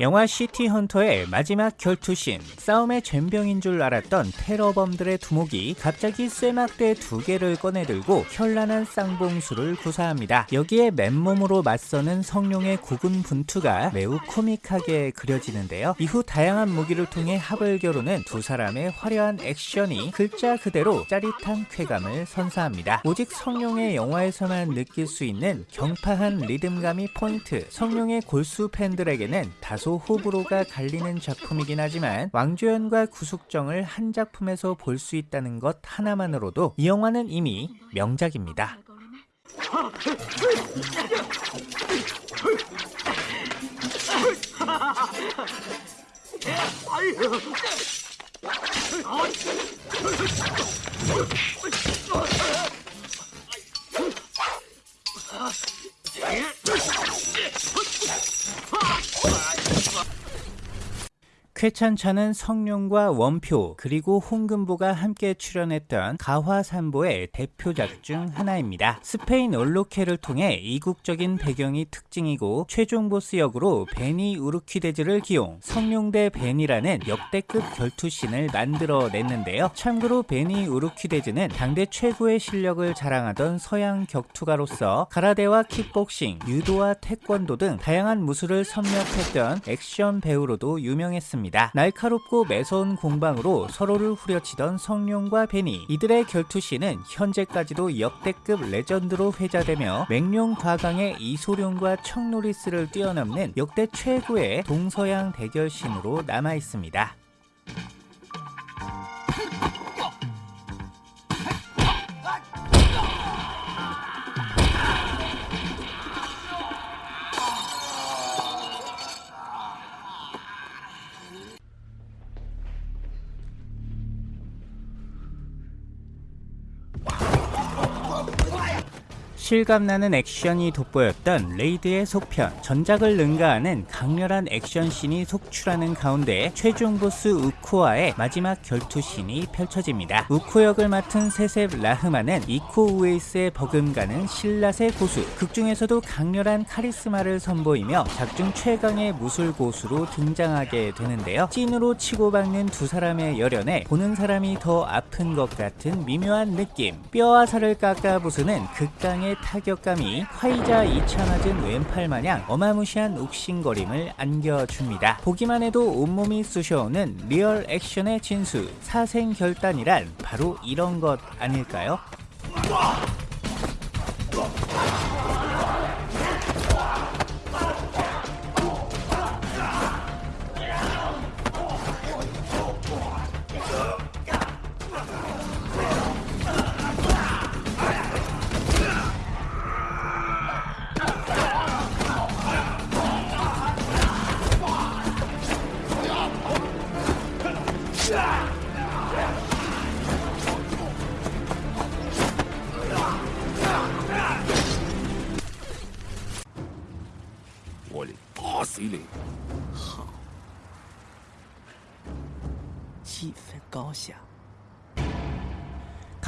영화 시티 헌터의 마지막 결투신 싸움의 젬병인 줄 알았던 테러범들의 두목이 갑자기 쇠막대 두 개를 꺼내들고 현란한 쌍봉술을 구사합니다. 여기에 맨몸으로 맞서는 성룡의 고군분투가 매우 코믹하게 그려지는데요. 이후 다양한 무기를 통해 합을 겨루는 두 사람의 화려한 액션이 글자 그대로 짜릿한 쾌감을 선사합니다. 오직 성룡의 영화에서만 느낄 수 있는 경쾌한 리듬감이 포인트 성룡의 골수 팬들에게는 다소 호불호가 갈리는 작품이긴 하지만 왕조연과 구숙정을 한 작품에서 볼 수 있다는 것 하나만으로도 이 영화는 이미 명작입니다. 쾌찬차는 성룡과 원표 그리고 홍금보가 함께 출연했던 가화산보의 대표작 중 하나입니다. 스페인 얼로케를 통해 이국적인 배경이 특징이고 최종 보스 역으로 베니 우르퀴데즈를 기용 성룡 대 베니라는 역대급 결투신을 만들어냈는데요. 참고로 베니 우르퀴데즈는 당대 최고의 실력을 자랑하던 서양 격투가로서 가라데와 킥복싱, 유도와 태권도 등 다양한 무술을 섭렵했던 액션 배우로도 유명했습니다. 있습니다. 날카롭고 매서운 공방으로 서로를 후려치던 성룡과 베니 이들의 결투시는 현재까지도 역대급 레전드로 회자되며 맹룡 과강의 이소룡과 청노리스를 뛰어넘는 역대 최고의 동서양 대결신으로 남아있습니다. 실감나는 액션이 돋보였던 레이드의 속편 전작을 능가하는 강렬한 액션씬이 속출하는 가운데 최종 보스 우코와의 마지막 결투씬이 펼쳐집니다. 우코 역을 맡은 세셉 라흐만은 이코 우웨이스의 버금가는 실랏의 고수 극중에서도 강렬한 카리스마를 선보이며 작중 최강의 무술 고수로 등장하게 되는데요. 찐으로 치고박는 두 사람의 열연에 보는 사람이 더 아픈 것 같은 미묘한 느낌 뼈와 살을 깎아 부수는 극강의 타격감이 화이자 2차 맞은 왼팔 마냥 어마무시한 욱신거림을 안겨줍니다. 보기만 해도 온몸이 쑤셔오는 리얼 액션의 진수 사생결단이란 바로 이런 것 아닐까요?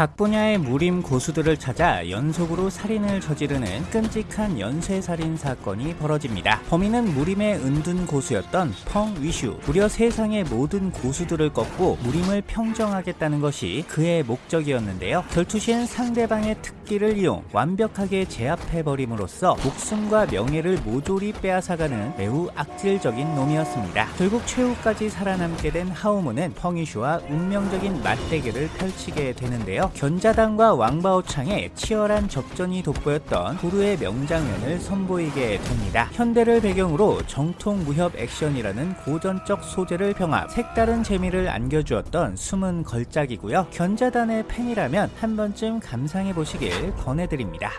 각 분야의 무림 고수들을 찾아 연속으로 살인을 저지르는 끔찍한 연쇄살인 사건이 벌어집니다. 범인은 무림의 은둔 고수였던 펑 위슈. 무려 세상의 모든 고수들을 꺾고 무림을 평정하겠다는 것이 그의 목적이었는데요. 결투시엔 상대방의 특기를 이용 완벽하게 제압해버림으로써 목숨과 명예를 모조리 빼앗아가는 매우 악질적인 놈이었습니다. 결국 최후까지 살아남게 된 하오무는 펑위슈와 운명적인 맞대결을 펼치게 되는데요. 견자단과 왕바오창의 치열한 접전이 돋보였던 구루의 명장면을 선보이게 됩니다. 현대를 배경으로 정통 무협 액션이라는 고전적 소재를 병합 색다른 재미를 안겨주었던 숨은 걸작이고요. 견자단의 팬이라면 한 번쯤 감상해 보시길 권해드립니다.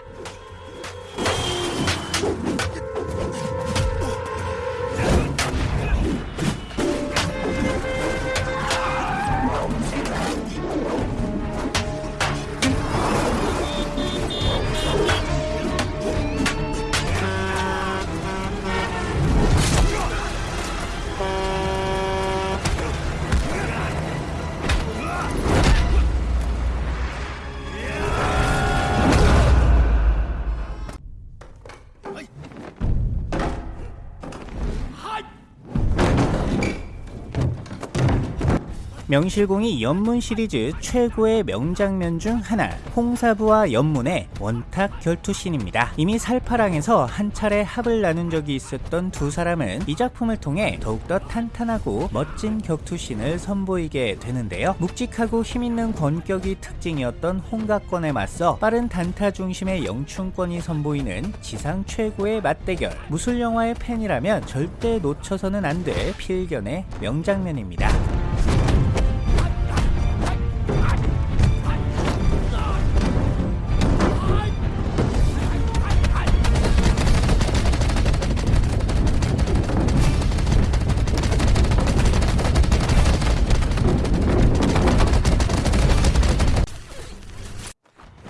명실공히 연문 시리즈 최고의 명장면 중 하나 홍사부와 연문의 원탁 결투신입니다. 이미 살파랑에서 한 차례 합을 나눈 적이 있었던 두 사람은 이 작품을 통해 더욱더 탄탄하고 멋진 격투신을 선보이게 되는데요. 묵직하고 힘있는 권격이 특징이었던 홍각권에 맞서 빠른 단타 중심의 영춘권이 선보이는 지상 최고의 맞대결 무술 영화의 팬이라면 절대 놓쳐서는 안 될 필견의 명장면입니다.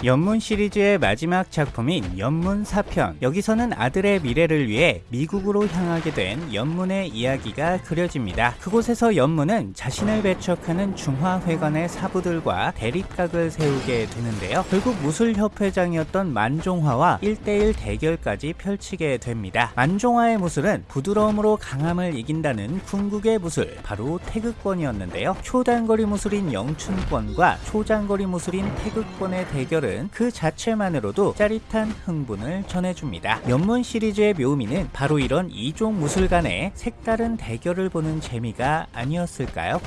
연문 시리즈의 마지막 작품인 연문 4편 여기서는 아들의 미래를 위해 미국으로 향하게 된 연문의 이야기가 그려집니다. 그곳에서 연문은 자신을 배척하는 중화회관의 사부들과 대립각을 세우게 되는데요. 결국 무술협회장이었던 만종화와 1대1 대결까지 펼치게 됩니다. 만종화의 무술은 부드러움으로 강함을 이긴다는 궁극의 무술 바로 태극권이었는데요. 초단거리 무술인 영춘권과 초장거리 무술인 태극권의 대결은 모습은 그 자체만으로도 짜릿한 흥분을 전해줍니다. 연문 시리즈의 묘미는 바로 이런 이종 무술 간의 색다른 대결을 보는 재미가 아니었을까요?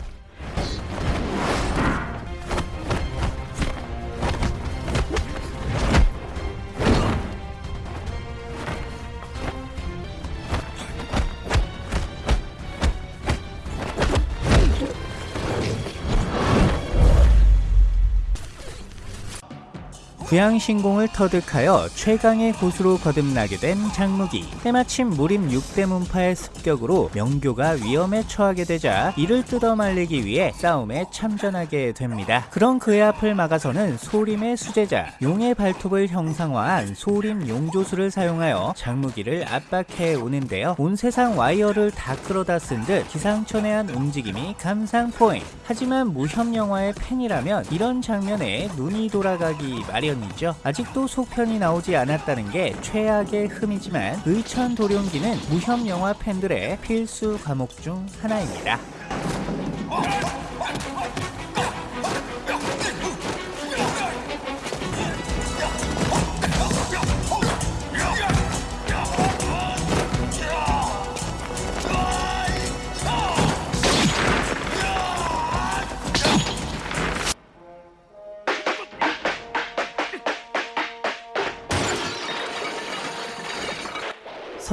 구양신공을 터득하여 최강의 고수로 거듭나게 된 장무기 때마침 무림 6대 문파의 습격으로 명교가 위험에 처하게 되자 이를 뜯어 말리기 위해 싸움에 참전하게 됩니다. 그런 그의 앞을 막아서는 소림의 수제자 용의 발톱을 형상화한 소림 용조수를 사용하여 장무기를 압박해 오는데요. 온 세상 와이어를 다 끌어다 쓴 듯 기상천외한 움직임이 감상 포인트 하지만 무협 영화의 팬이라면 이런 장면에 눈이 돌아가기 마련 편이죠. 아직도 속편이 나오지 않았다는 게 최악의 흠이지만 의천 도룡기는 무협 영화 팬들의 필수 과목 중 하나입니다.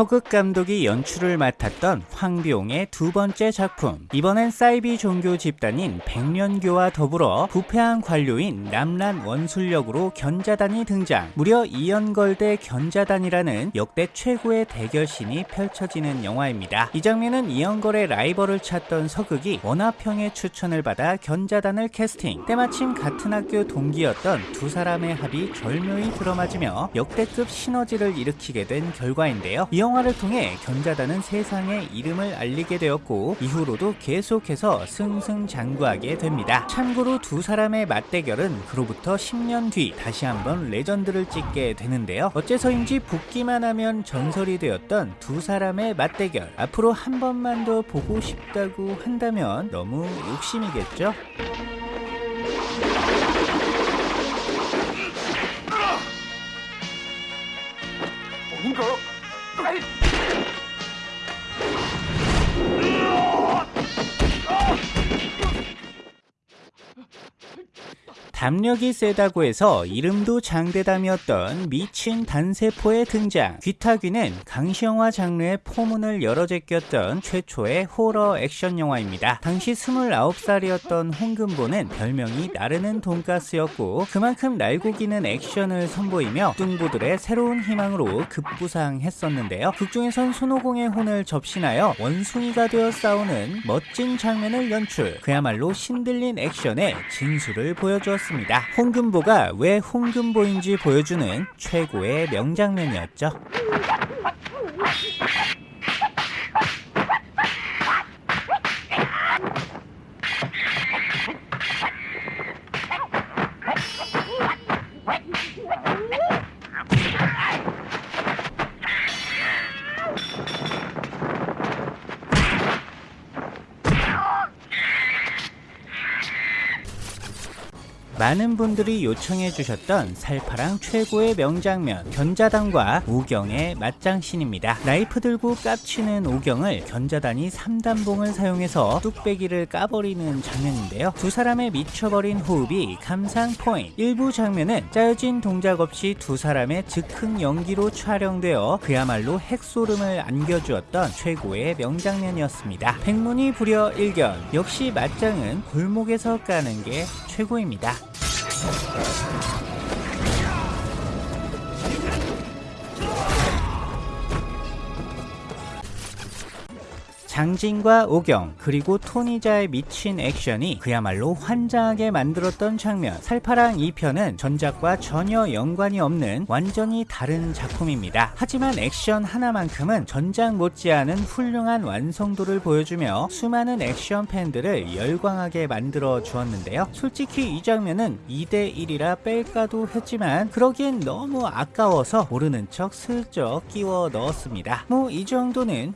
서극 감독이 연출을 맡았던 황비홍의 두 번째 작품. 이번엔 사이비 종교 집단인 백련교와 더불어 부패한 관료인 납란원술 역으로 견자단이 등장. 무려 이연걸대 견자단이라는 역대 최고의 대결신이 펼쳐지는 영화입니다. 이 장면은 이연걸의 라이벌을 찾던 서극이 원화평의 추천을 받아 견자단을 캐스팅. 때마침 같은 학교 동기였던 두 사람의 합이 절묘히 들어맞으며 역대급 시너지를 일으키게 된 결과인데요. 영화 를 통해 견자단은 세상에 이름을 알리게 되었고 이후로도 계속해서 승승장구하게 됩니다. 참고로 두 사람의 맞대결은 그로부터 10년 뒤 다시 한번 레전드를 찍게 되는데요. 어째서인지 붙기만 하면 전설이 되었던 두 사람의 맞대결 앞으로 한 번만 더 보고 싶다고 한다면 너무 욕심이겠죠? 담력이 세다고 해서 이름도 장대담이었던 미친 단세포의 등장. 귀타귀는 강시영화 장르의 포문을 열어 제꼈던 최초의 호러 액션 영화입니다. 당시 29살이었던 홍금보는 별명이 나르는 돈가스였고 그만큼 날고기는 액션을 선보이며 뚱보들의 새로운 희망으로 급부상했었는데요. 극중에선 손오공의 혼을 접신하여 원숭이가 되어 싸우는 멋진 장면을 연출. 그야말로 신들린 액션의 진수를 보여주었습니다 했습니다. 홍금보가 왜 홍금보인지 보여주는 최고의 명장면이었죠. 많은 분들이 요청해 주셨던 살파랑 최고의 명장면 견자단과 오경의 맞장신입니다. 나이프 들고 깝치는 오경을 견자단이 3단봉을 사용해서 뚝배기를 까버리는 장면인데요. 두 사람의 미쳐버린 호흡이 감상 포인트. 일부 장면은 짜여진 동작 없이 두 사람의 즉흥 연기로 촬영되어 그야말로 핵소름을 안겨주었던 최고의 명장면이었습니다. 백문이 불여 일견. 역시 맞짱은 골목에서 까는 게 최고입니다. 장진과 오경 그리고 토니자의 미친 액션이 그야말로 환장하게 만들었던 장면. 살파랑 2편은 전작과 전혀 연관이 없는 완전히 다른 작품입니다. 하지만 액션 하나만큼은 전작 못지않은 훌륭한 완성도를 보여주며 수많은 액션 팬들을 열광하게 만들어 주었는데요. 솔직히 이 장면은 2대1이라 뺄까도 했지만 그러기엔 너무 아까워서 모르는 척 슬쩍 끼워 넣었습니다. 뭐 이 정도는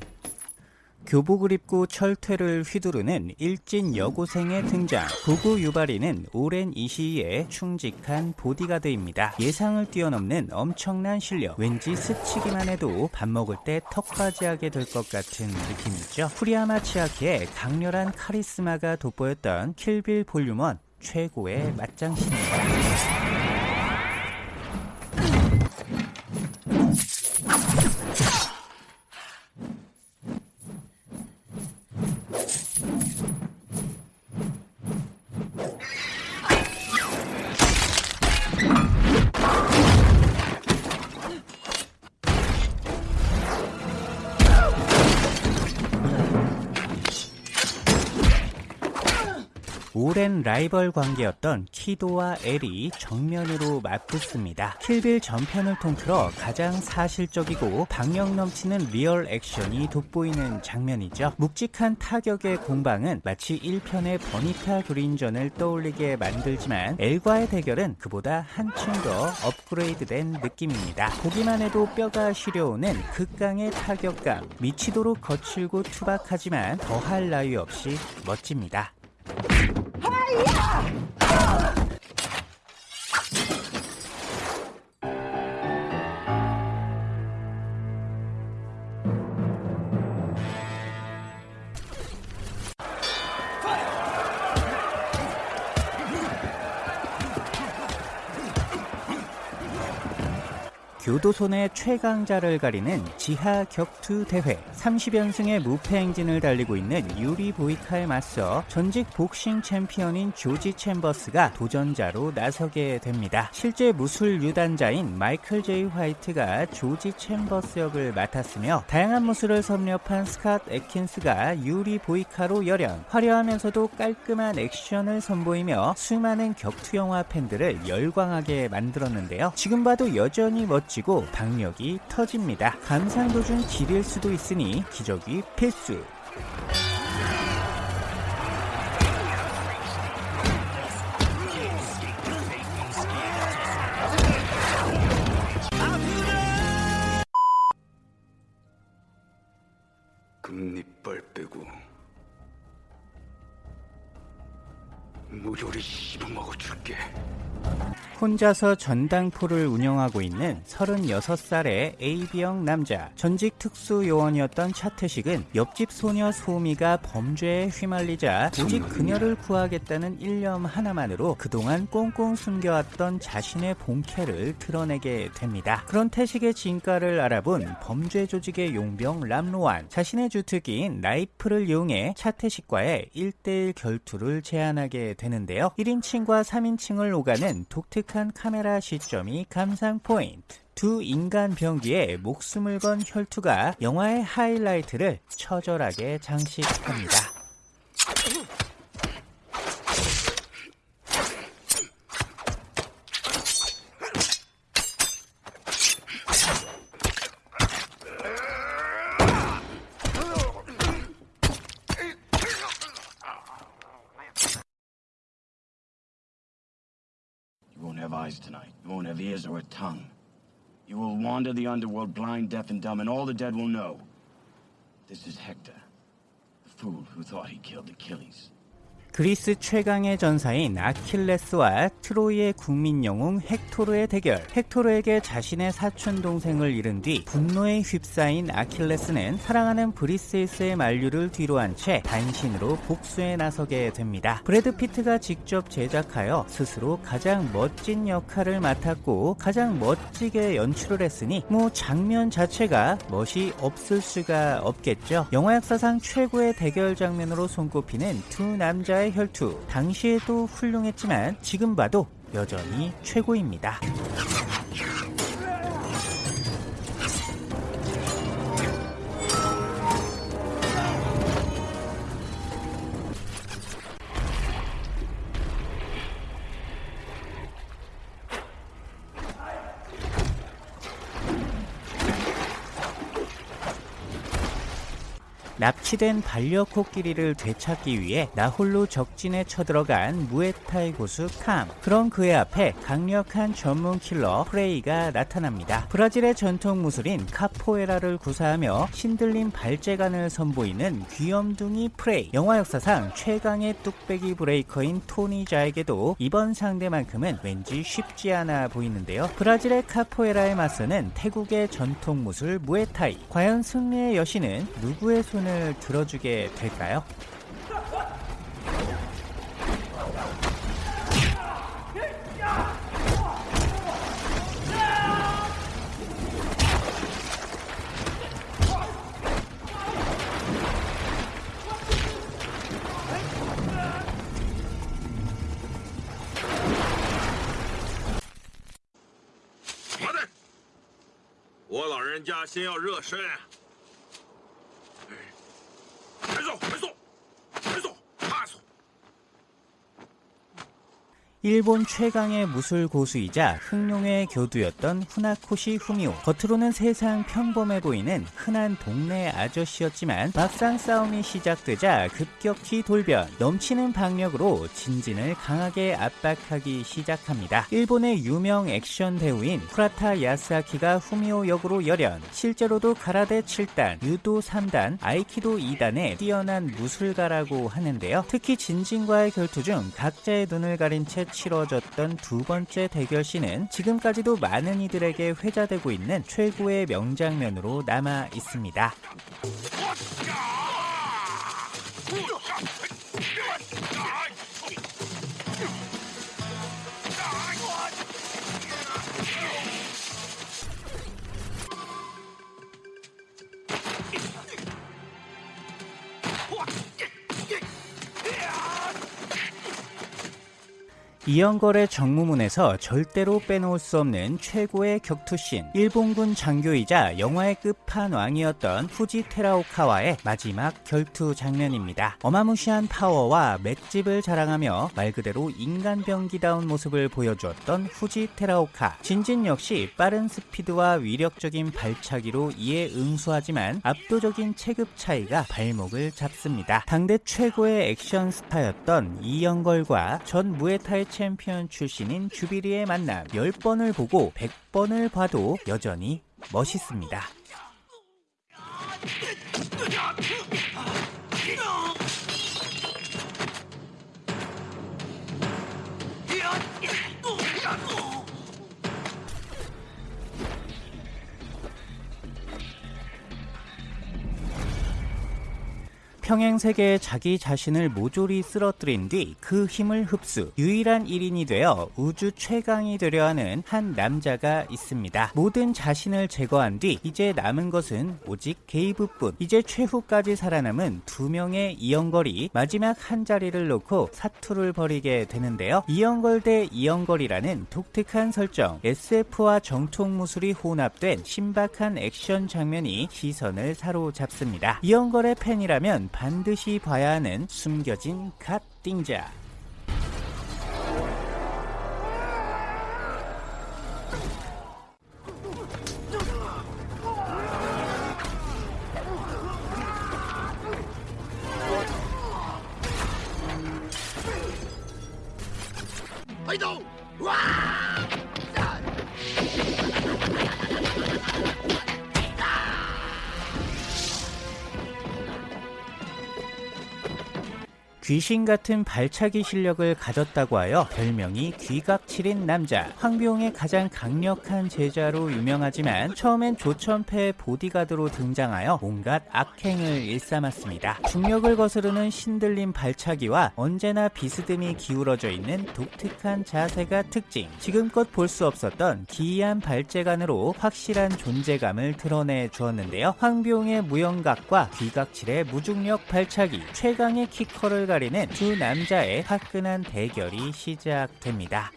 교복을 입고 철퇴를 휘두르는 일진 여고생의 등장. 구구 유발이는 오랜 이 시기에 충직한 보디가드입니다. 예상을 뛰어넘는 엄청난 실력. 왠지 스치기만 해도 밥 먹을 때 턱까지 하게 될 것 같은 느낌이죠. 후리야마 치아키의 강렬한 카리스마가 돋보였던 킬빌 볼륨 1 최고의 맞장신입니다. 라이벌 관계였던 키도와 엘이 정면으로 맞붙습니다. 킬빌 전편을 통틀어 가장 사실적이고 박력 넘치는 리얼 액션이 돋보이는 장면이죠. 묵직한 타격의 공방은 마치 1편의 버니타 그린전을 떠올리게 만들지만 엘과의 대결은 그보다 한층 더 업그레이드된 느낌입니다. 보기만 해도 뼈가 시려오는 극강의 타격감, 미치도록 거칠고 투박하지만 더할 나위 없이 멋집니다. 교 도소내 최강자를 가리는 지하 격투 대회 30연승의 무패 행진을 달리고 있는 유리 보이카에 맞서 전직 복싱 챔피언인 조지 챔버스가 도전자로 나서게 됩니다. 실제 무술 유단자인 마이클 제이 화이트가 조지 챔버스 역을 맡았으며 다양한 무술을 섭렵한 스캇 애킨스가 유리 보이카로 열연 화려하면서도 깔끔한 액션을 선보이며 수많은 격투 영화 팬들을 열광하게 만들었는데요. 지금 봐도 여전히 멋지고 박력이 터집니다. 감상 도중 지릴 수도 있으니 기저귀 필수. 혼자서 전당포를 운영하고 있는 36살의 AB형 남자. 전직 특수요원이었던 차태식은 옆집 소녀 소미가 범죄에 휘말리자 오직 그녀를 구하겠다는 일념 하나만으로 그동안 꽁꽁 숨겨왔던 자신의 본캐를 드러내게 됩니다. 그런 태식의 진가를 알아본 범죄 조직의 용병 람로안. 자신의 주특기인 나이프를 이용해 차태식과의 1대1 결투를 제안하게 되는데요. 1인칭과 3인칭을 오가는 독특 한 카메라 시점이 감상 포인트. 두 인간 병기에 목숨을 건 혈투가 영화의 하이라이트를 처절하게 장식합니다. tonight. You won't have ears or a tongue. You will wander the underworld blind, deaf, and dumb, and all the dead will know. This is Hector, the fool who thought he killed Achilles. 그리스 최강의 전사인 아킬레스와 트로이의 국민 영웅 헥토르의 대결. 헥토르에게 자신의 사촌 동생을 잃은 뒤 분노에 휩싸인 아킬레스는 사랑하는 브리세이스의 만류를 뒤로 한 채 단신으로 복수에 나서게 됩니다. 브래드 피트가 직접 제작하여 스스로 가장 멋진 역할을 맡았고 가장 멋지게 연출을 했으니 뭐 장면 자체가 멋이 없을 수가 없겠죠. 영화 역사상 최고의 대결 장면으로 손꼽히는 두 남자의 혈투. 당시에도 훌륭했지만 지금 봐도 여전히 최고입니다. 납치된 반려코끼리를 되찾기 위해 나홀로 적진에 쳐들어간 무에타이 고수 캄. 그런 그의 앞에 강력한 전문 킬러 프레이가 나타납니다. 브라질의 전통 무술인 카포에라를 구사하며 신들린 발재간을 선보이는 귀염둥이 프레이. 영화 역사상 최강의 뚝배기 브레이커인 토니 자에게도 이번 상대만큼은 왠지 쉽지 않아 보이는데요. 브라질의 카포에라에 맞서는 태국의 전통 무술 무에타이. 과연 승리의 여신은 누구의 손을 들어주게 될까요? 일본 최강의 무술 고수이자 흥룡의 교두였던 후나코시 후미오. 겉으로는 세상 평범해 보이는 흔한 동네 아저씨였지만 막상 싸움이 시작되자 급격히 돌변. 넘치는 박력으로 진진을 강하게 압박하기 시작합니다. 일본의 유명 액션 배우인 쿠라타 야스아키가 후미오 역으로 열연. 실제로도 가라데 7단, 유도 3단, 아이키도 2단의 뛰어난 무술가라고 하는데요. 특히 진진과의 결투 중 각자의 눈을 가린 채 치러졌던 두 번째 대결 씬은 지금까지도 많은 이들에게 회자되고 있는 최고의 명장면으로 남아 있습니다. 이연걸의 정무문에서 절대로 빼놓을 수 없는 최고의 격투씬 일본군 장교이자 영화의 끝판왕이었던 후지 테라오카와의 마지막 결투 장면입니다. 어마무시한 파워와 맷집을 자랑하며 말 그대로 인간병기다운 모습을 보여주었던 후지 테라오카 진진 역시 빠른 스피드와 위력적인 발차기로 이에 응수하지만 압도적인 체급 차이가 발목을 잡습니다. 당대 최고의 액션 스타였던 이연걸과 전 무에타이 챔피언 출신인 주비리의 만남 10번을 보고 100번을 봐도 여전히 멋있습니다. 평행 세계에 자기 자신을 모조리 쓰러뜨린 뒤 그 힘을 흡수 유일한 1인이 되어 우주 최강이 되려 하는 한 남자가 있습니다. 모든 자신을 제거한 뒤 이제 남은 것은 오직 게이브뿐. 이제 최후까지 살아남은 두 명의 이영걸이 마지막 한 자리를 놓고 사투를 벌이게 되는데요. 이영걸 대 이영걸이라는 독특한 설정, SF와 정통 무술이 혼합된 신박한 액션 장면이 시선을 사로잡습니다. 이영걸의 팬이라면 반드시 봐야 하는 숨겨진 갓띵자 아이도 와! 귀신 같은 발차기 실력을 가졌다고 하여 별명이 귀각칠인 남자. 황비용의 가장 강력한 제자로 유명하지만 처음엔 조천패의 보디가드로 등장하여 온갖 악행을 일삼았습니다. 중력을 거스르는 신들림 발차기와 언제나 비스듬히 기울어져 있는 독특한 자세가 특징. 지금껏 볼 수 없었던 기이한 발재간으로 확실한 존재감을 드러내 주었는데요. 황비용의 무영각과 귀각칠의 무중력 발차기, 최강의 키커를 가리는 두 남자의 화끈한 대결이 시작됩니다.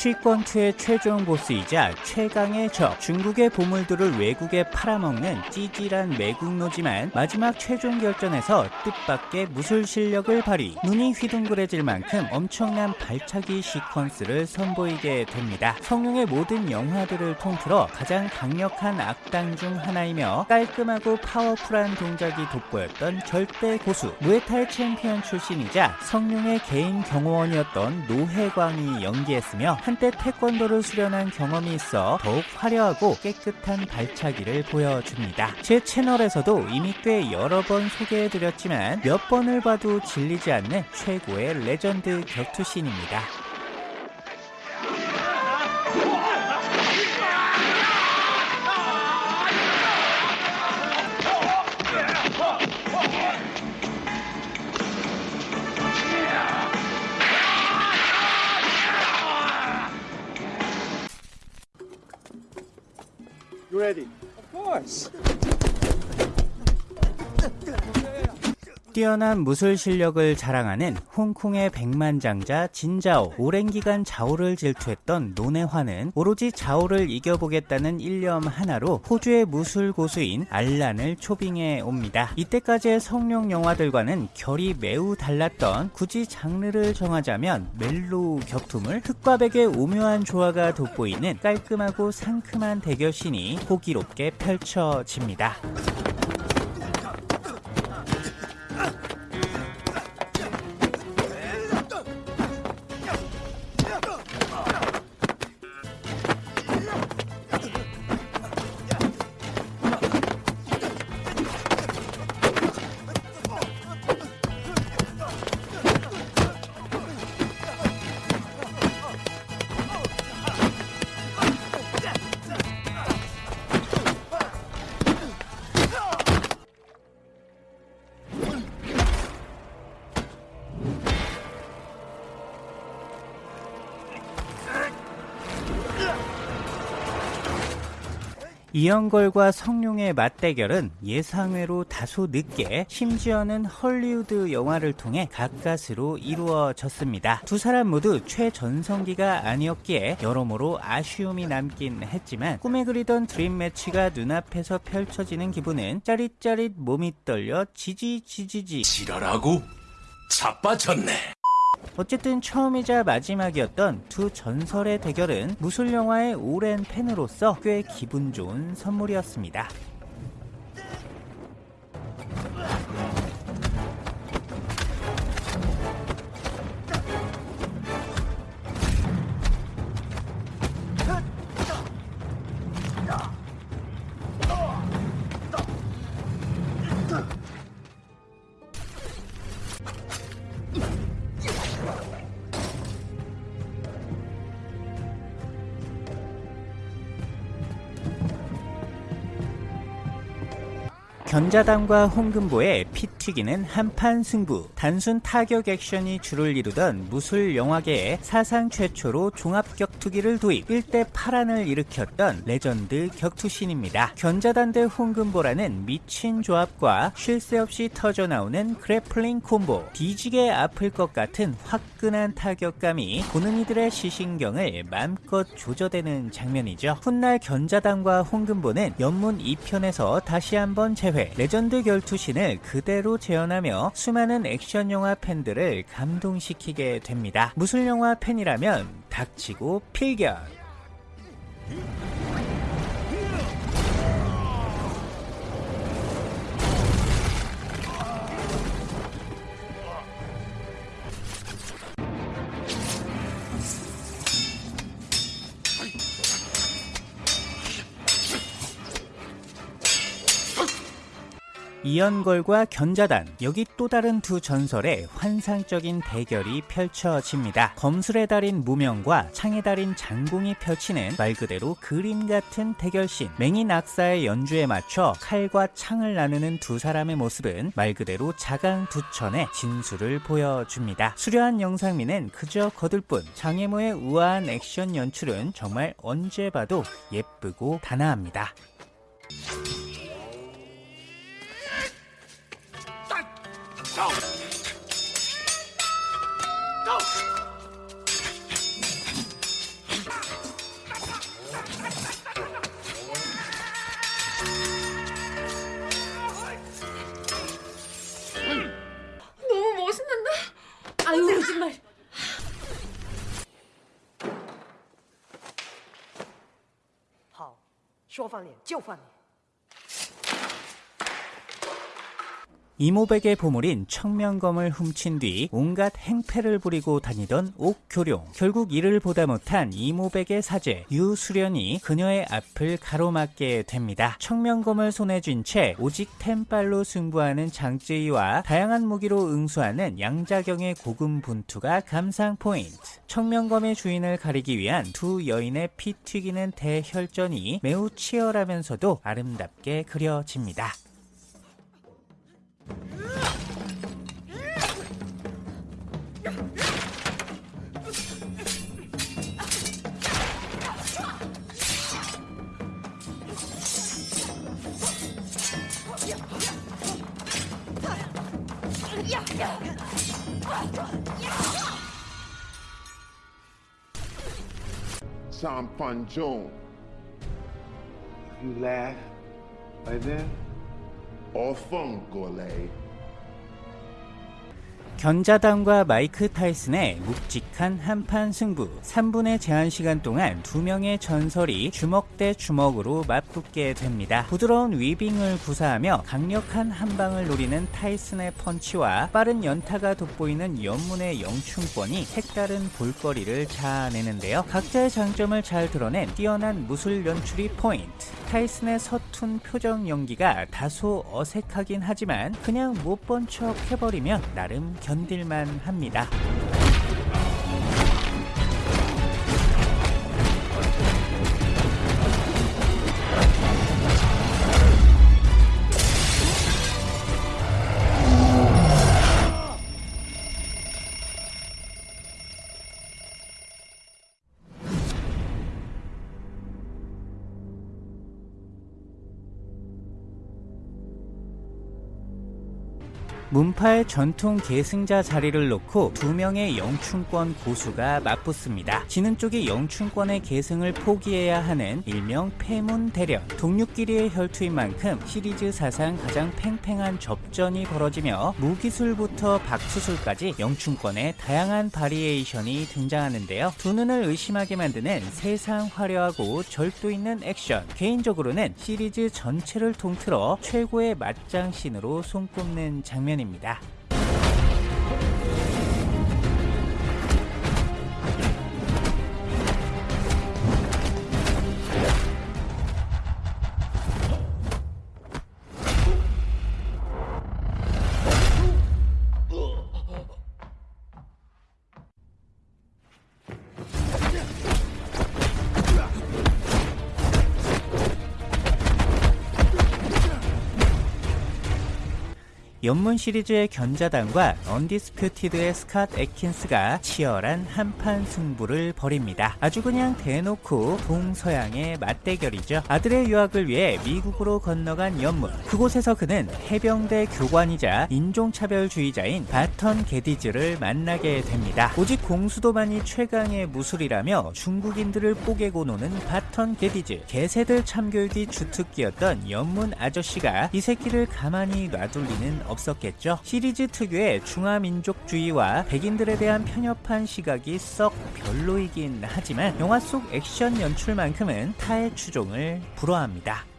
취권2의 최종 보스이자 최강의 적. 중국의 보물들을 외국에 팔아먹는 찌질한 매국노지만 마지막 최종 결전에서 뜻밖의 무술 실력을 발휘. 눈이 휘둥그레질 만큼 엄청난 발차기 시퀀스를 선보이게 됩니다. 성룡의 모든 영화들을 통틀어 가장 강력한 악당 중 하나이며 깔끔하고 파워풀한 동작이 돋보였던 절대 고수 무에타이 챔피언 출신이자 성룡의 개인 경호원이었던 노혜광이 연기했으며 한때 태권도를 수련한 경험이 있어 더욱 화려하고 깨끗한 발차기를 보여줍니다. 제 채널에서도 이미 꽤 여러 번 소개해드렸지만 몇 번을 봐도 질리지 않는 최고의 레전드 격투신입니다. You ready? Of course. 뛰어난 무술 실력을 자랑하는 홍콩의 백만장자 진자오 오랜 기간 자오를 질투했던 노네화는 오로지 자오를 이겨보겠다는 일념 하나로 호주의 무술 고수인 알란을 초빙해 옵니다. 이때까지의 성룡 영화들과는 결이 매우 달랐던 굳이 장르를 정하자면 멜로 격투물 흑과 백의 오묘한 조화가 돋보이는 깔끔하고 상큼한 대결신이 호기롭게 펼쳐집니다. 이영걸과 성룡의 맞대결은 예상외로 다소 늦게 심지어는 헐리우드 영화를 통해 가까스로 이루어졌습니다. 두 사람 모두 최전성기가 아니었기에 여러모로 아쉬움이 남긴 했지만 꿈에 그리던 드림 매치가 눈앞에서 펼쳐지는 기분은 짜릿짜릿 몸이 떨려 지지지지지 지랄하고 자빠졌네. 어쨌든 처음이자 마지막이었던 두 전설의 대결은 무술 영화의 오랜 팬으로서 꽤 기분 좋은 선물이었습니다. 견자단과 홍금보의 피 튀기는 한판 승부 단순 타격 액션이 주를 이루던 무술 영화계의 사상 최초로 종합 격투기를 도입 일대 파란을 일으켰던 레전드 격투신입니다. 견자단 대 홍금보라는 미친 조합과 쉴 새 없이 터져나오는 grappling 콤보 뒤지게 아플 것 같은 화끈한 타격감이 보는 이들의 시신경을 마음껏 조져대는 장면이죠. 훗날 견자단과 홍금보는 엽문 2편에서 다시 한번 재회 1회 레전드 결투 신을 그대로 재현하며 수많은 액션 영화 팬들을 감동시키게 됩니다. 무술 영화 팬이라면 닥치고 필견. 이연걸과 견자단 여기 또 다른 두 전설의 환상적인 대결이 펼쳐집니다. 검술의 달인 무명과 창의 달인 장공이 펼치는 말 그대로 그림 같은 대결신 맹인 악사의 연주에 맞춰 칼과 창을 나누는 두 사람의 모습은 말 그대로 자강두천의 진수를 보여줍니다. 수려한 영상미는 그저 거들 뿐 장애모의 우아한 액션 연출은 정말 언제 봐도 예쁘고 단아합니다. 走，走。说翻脸就翻脸。 이모백의 보물인 청명검을 훔친 뒤 온갖 행패를 부리고 다니던 옥교룡. 결국 이를 보다 못한 이모백의 사제 유수련이 그녀의 앞을 가로막게 됩니다. 청명검을 손에 쥔 채 오직 템빨로 승부하는 장쯔이와 다양한 무기로 응수하는 양자경의 고군분투가 감상 포인트. 청명검의 주인을 가리기 위한 두 여인의 피 튀기는 대혈전이 매우 치열하면서도 아름답게 그려집니다. Sam Panjone. You laugh, and then or phone gourlay 견자단과 마이크 타이슨의 묵직한 한판 승부 3분의 제한 시간 동안 두 명의 전설이 주먹 대 주먹으로 맞붙게 됩니다. 부드러운 위빙을 구사하며 강력한 한방을 노리는 타이슨의 펀치와 빠른 연타가 돋보이는 연문의 영충권이 색다른 볼거리를 자아내는데요. 각자의 장점을 잘 드러낸 뛰어난 무술 연출이 포인트. 타이슨의 서툰 표정 연기가 다소 어색하긴 하지만 그냥 못 본 척 해버리면 나름 견딜만 합니다. 문파의 전통 계승자 자리를 놓고 두 명의 영춘권 고수가 맞붙습니다. 지는 쪽이 영춘권의 계승을 포기해야 하는 일명 폐문 대련. 동료끼리의 혈투인 만큼 시리즈 사상 가장 팽팽한 접전이 벌어지며 무기술부터 박수술까지 영춘권의 다양한 바리에이션이 등장하는데요. 두 눈을 의심하게 만드는 세상 화려하고 절도 있는 액션. 개인적으로는 시리즈 전체를 통틀어 최고의 맞장신으로 손꼽는 장면입니다. 감사합니다. 엽문 시리즈의 견자단과 Undisputed의 스캇 애킨스가 치열한 한판 승부를 벌입니다. 아주 그냥 대놓고 동서양의 맞대결이죠. 아들의 유학을 위해 미국으로 건너간 엽문. 그곳에서 그는 해병대 교관이자 인종차별주의자인 바턴 게디즈를 만나게 됩니다. 오직 공수도만이 최강의 무술이라며 중국인들을 뽀개고 노는 바턴 게디즈. 개새들 참교육이 주특기였던 엽문 아저씨가 이 새끼를 가만히 놔둘 리는 없 었겠죠. 시리즈 특유의 중화민족주의와 백인들에 대한 편협한 시각이 썩 별로이긴 하지만 영화 속 액션 연출만큼은 타의 추종을 불허합니다.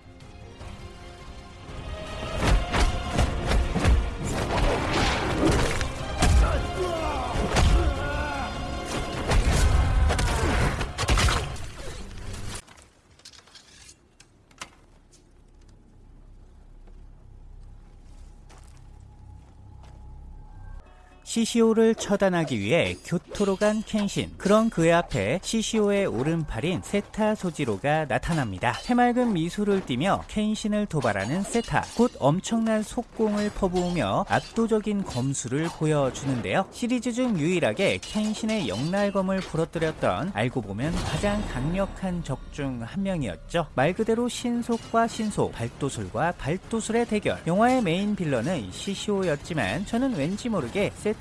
시시오를 처단하기 위해 교토로 간 켄신. 그런 그의 앞에 시시오의 오른팔인 세타 소지로가 나타납니다. 해맑은 미소를 띠며 켄신을 도발하는 세타. 곧 엄청난 속공을 퍼부으며 압도적인 검수를 보여주는데요. 시리즈 중 유일하게 켄신의 영날검을 부러뜨렸던 알고 보면 가장 강력한 적 중 한 명이었죠. 말 그대로 신속과 신속, 발도술과 발도술의 대결. 영화의 메인 빌런은 시시오였지만 저는 왠지 모르게 세타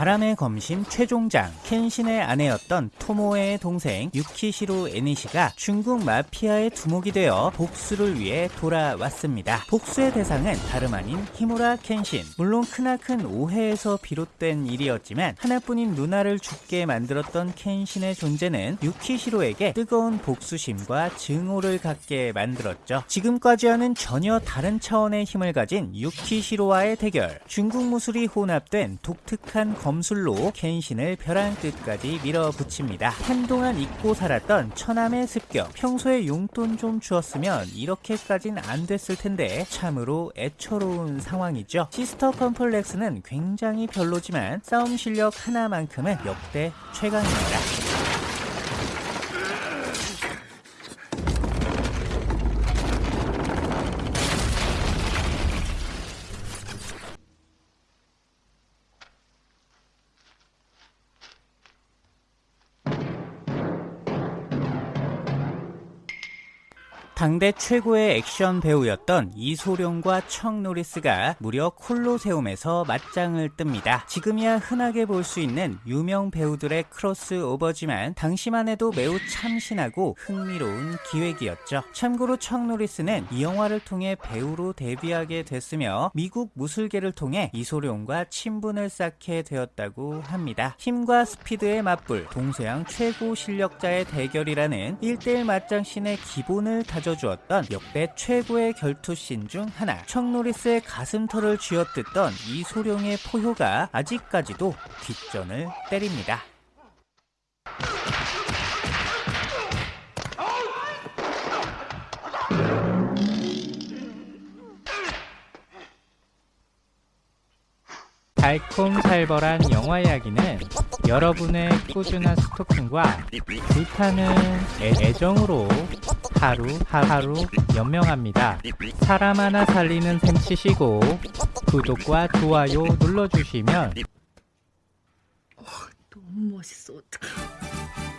바람의 검심 최종장 켄신의 아내였던 토모에의 동생 유키시로 에니시가 중국 마피아의 두목이 되어 복수를 위해 돌아왔습니다. 복수의 대상은 다름 아닌 히무라 켄신. 물론 크나큰 오해에서 비롯된 일이었지만 하나뿐인 누나를 죽게 만들었던 켄신의 존재는 유키시로에게 뜨거운 복수심과 증오를 갖게 만들었죠. 지금까지와는 전혀 다른 차원의 힘을 가진 유키시로와의 대결. 중국 무술이 혼합된 독특한 검 술로 켄신을 벼랑 끝까지 밀어붙입니다. 한동안 잊고 살았던 처남의 습격. 평소에 용돈 좀 주었으면 이렇게까진 안 됐을 텐데 참으로 애처로운 상황이죠. 시스터 컴플렉스는 굉장히 별로지만 싸움 실력 하나만큼은 역대 최강입니다. 당대 최고의 액션 배우였던 이소룡과 척 노리스가 무려 콜로세움에서 맞짱을 뜹니다. 지금이야 흔하게 볼 수 있는 유명 배우들의 크로스오버지만 당시만 해도 매우 참신하고 흥미로운 기획이었죠. 참고로 척 노리스는 이 영화를 통해 배우로 데뷔하게 됐으며 미국 무술계를 통해 이소룡과 친분을 쌓게 되었다고 합니다. 힘과 스피드의 맞불, 동서양 최고 실력자의 대결이라는 1대1 맞짱씬의 기본을 다져 주었던 역대 최고의 결투씬 중 하나 척 노리스의 가슴털을 쥐어뜯던 이소룡의 포효가 아직까지도 뒷전을 때립니다. 달콤살벌한 영화 이야기는 여러분의 꾸준한 스토킹과 불타는 애, 정으로 하루 하루 연명합니다. 사람 하나 살리는 셈 치시고 구독과 좋아요 눌러주시면 너무 멋있어 어떡해